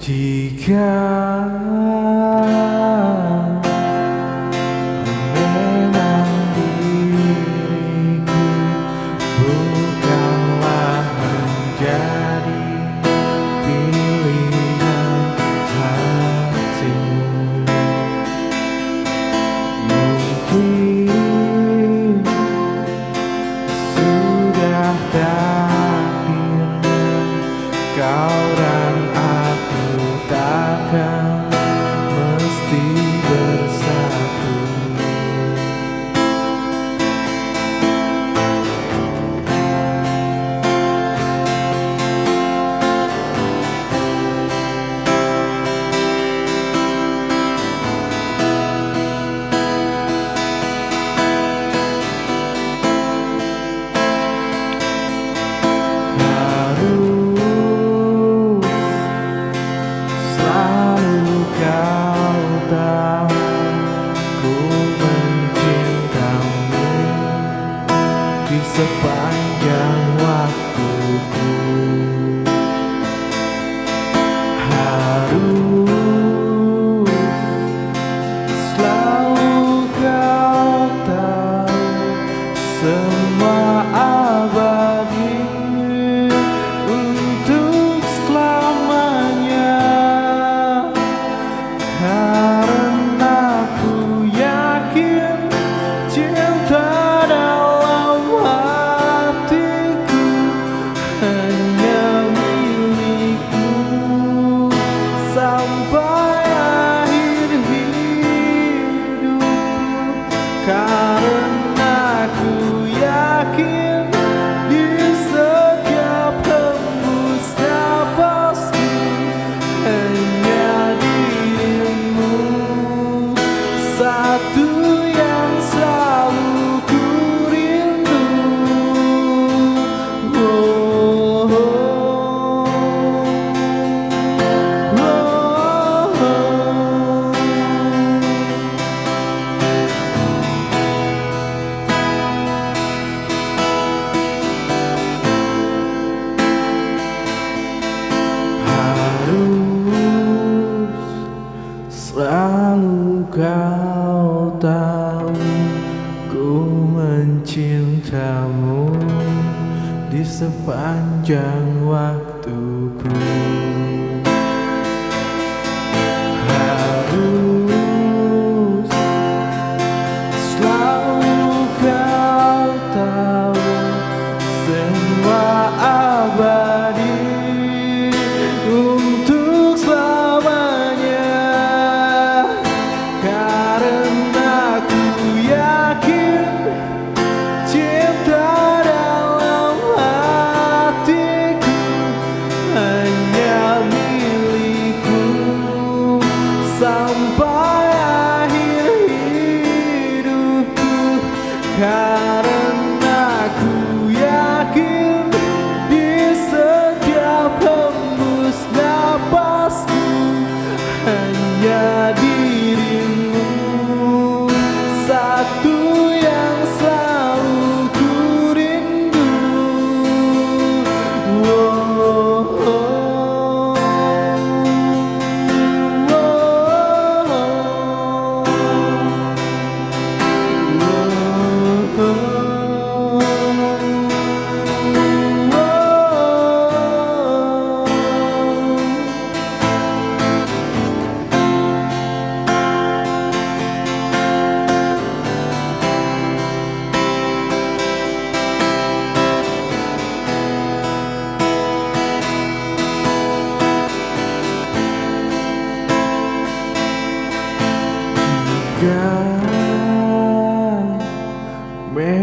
Jika Selalu kau tahu Ku mencintamu Di sepanjang waktuku. kau tahu Ku mencintamu Di sepanjang waktuku. cara. cả mẹ